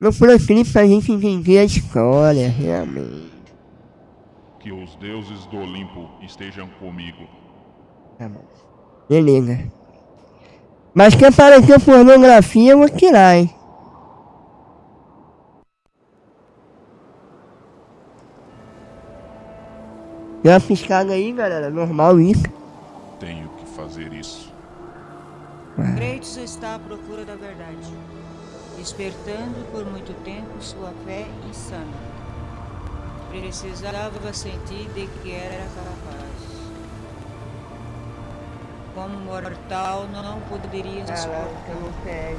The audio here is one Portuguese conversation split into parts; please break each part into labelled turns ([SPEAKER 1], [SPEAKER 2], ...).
[SPEAKER 1] No proscrito pra gente entender a história, realmente.
[SPEAKER 2] Que os deuses do Olimpo estejam comigo.
[SPEAKER 1] Tá bom. Beleza. Mas que apareceu pornografia, eu vou tirar, hein? Deu uma piscada aí, galera. Normal isso.
[SPEAKER 2] Tenho que fazer isso.
[SPEAKER 3] Kratos está à procura da verdade, despertando por muito tempo sua fé insana. Precisava sentir de que era capaz. Como mortal, não poderia suportar.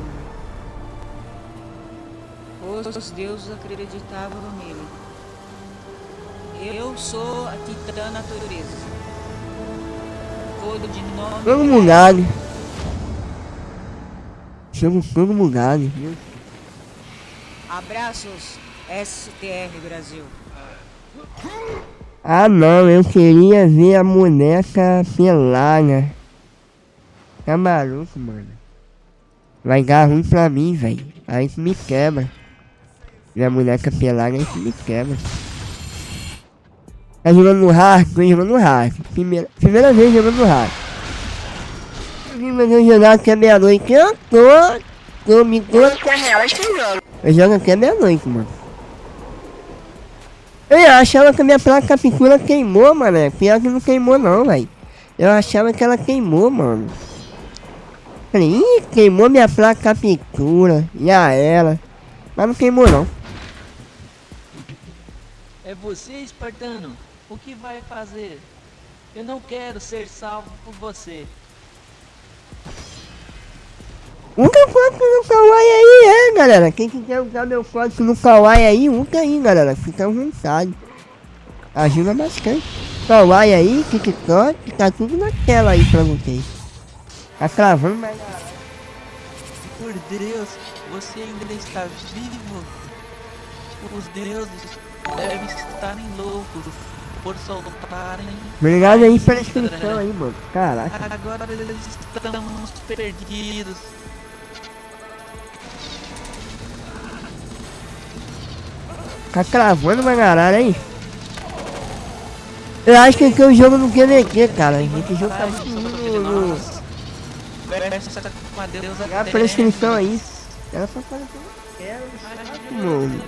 [SPEAKER 3] Os deuses acreditavam nele. Eu sou a titã natureza. Todo de nome.
[SPEAKER 1] Todo mudado. Somos todo mudado. viu?
[SPEAKER 3] Abraços, STR Brasil.
[SPEAKER 1] Ah não, eu queria ver a boneca pelada. Tá maluco, mano. Vai dar ruim pra mim, velho. Aí isso me quebra. Minha boneca pelada, isso me quebra. Tá jogando no hard? Tô jogando no hard. Primeira, primeira vez jogando no hard. Vim fazer um jogar até meia-noite. Eu tô. Tô me tô. Eu jogo até meia-noite, mano. Eu achava que a minha placa captura queimou, mano. Pior que não queimou não, velho. Eu achava que ela queimou, mano. Falei, ih, queimou minha placa captura. E a ela. Mas não queimou não.
[SPEAKER 4] É você, espartano? O que vai fazer? Eu não quero ser salvo por você.
[SPEAKER 1] Usa código no Kawaii aí, é, galera. Quem quiser usar meu código no Kawaii aí, usa aí, galera. Fica à vontade. Ajuda bastante. Kawaii aí, TikTok, tá tudo na tela aí pra vocês. Tá travando, mas...
[SPEAKER 4] Por Deus, você ainda está vivo. Os deuses devem estarem loucos por soltarem.
[SPEAKER 1] Obrigado aí pela inscrição aí, mano. Caraca.
[SPEAKER 4] Agora eles estamos perdidos.
[SPEAKER 1] Tá cravando uma caralho aí. Eu acho que aqui é o jogo não quer QVQ, cara. Esse jogo tá muito no... no...
[SPEAKER 4] A
[SPEAKER 1] inscrição aí. Ela só fala que eu não quero. chato, Mano.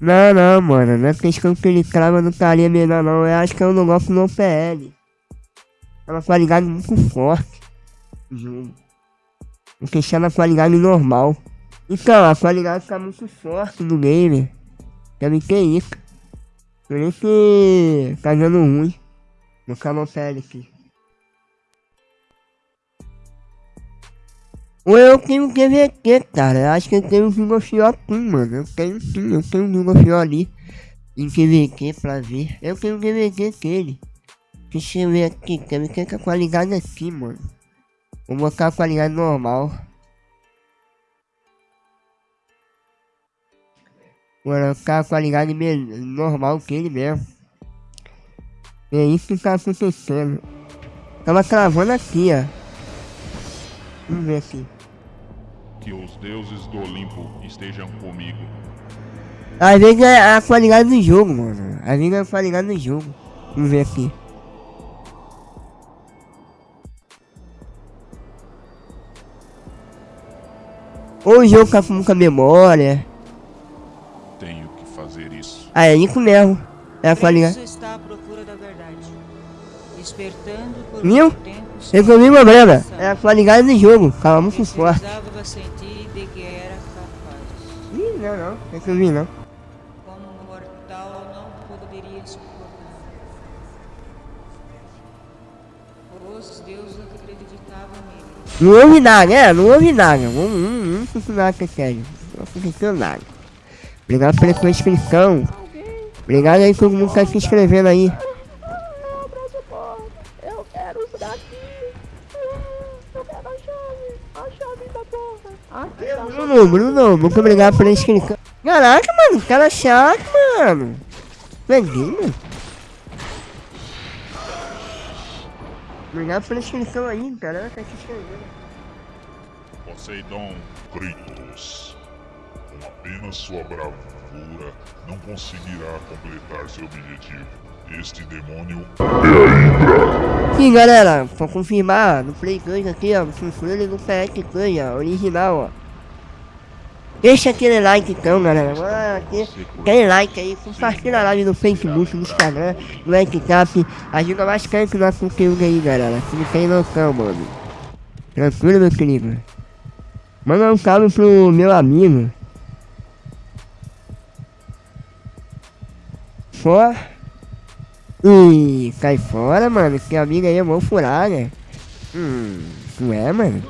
[SPEAKER 1] Não, não, mano. Não é questão que ele crava não estaria melhor, não. Eu acho que eu não gosto no PL. É uma qualidade muito forte. do Jogo. Vou deixar na qualidade normal. Então, a qualidade tá muito forte no game. Deve ter isso. Por isso que tá dando ruim. No canal aqui. Ou eu tenho QVT, cara. Eu acho que eu tenho um Vigofio aqui, mano. Eu tenho sim, eu tenho um Vigofio ali. Em QVT pra ver. Eu tenho um QVT dele. Deixa eu ver aqui. Quero ver que a qualidade assim, mano. Vou botar a qualidade normal. Vou colocar a qualidade normal que ele mesmo. É isso que tá acontecendo. Tava cravando aqui, ó. Vamos ver aqui.
[SPEAKER 2] Que os deuses do Olimpo estejam comigo.
[SPEAKER 1] Às vezes é a qualidade do jogo, mano. Às vezes é a qualidade do jogo. Vamos ver aqui. Ou o jogo com muita memória.
[SPEAKER 2] Tenho que fazer isso.
[SPEAKER 1] Ah, é isso mesmo. É a
[SPEAKER 3] por
[SPEAKER 1] Viu? Resolvi o problema. É a qualidade do jogo. Tava muito forte.
[SPEAKER 3] Precisava sentir de que era capaz.
[SPEAKER 1] Ih, não, não. Resolvi não.
[SPEAKER 3] Como mortal, não poderia Os deuses acreditavam nele.
[SPEAKER 1] Não houve nada, é, não houve nada. Vamos, vamos, vamos funcionar com sério. Não aconteceu nada. Obrigado pela sua inscrição. Obrigado aí todo mundo que tá se inscrevendo aí.
[SPEAKER 5] Eu quero isso daqui. Eu quero a chave. A chave da porra. Aqui tá.
[SPEAKER 1] Bruno, Bruno, muito obrigado pela inscrição. Caraca, mano, cara chato, mano. Peguei, Obrigado pela inscrição aí, cara. Tá se inscrevendo.
[SPEAKER 6] Poseidon. Kratos. Com apenas sua bravura, não conseguirá completar seu objetivo. Este demônio
[SPEAKER 1] Sim, galera, pra confirmar, no Play 2 aqui, ó, funciona no PS2, ó, original, ó. Deixa aquele like então, galera. Ah, aqui, aquele like aí, compartilha a live no Facebook, no Instagram, no WhatsApp. Ajuda bastante o nosso conteúdo aí, galera. Você não tem noção, mano. Tranquilo, meu querido? Manda um salve pro meu amigo. Só. Ih, cai fora, mano. Esse amigo aí é mó furada. Hum, não é, mano?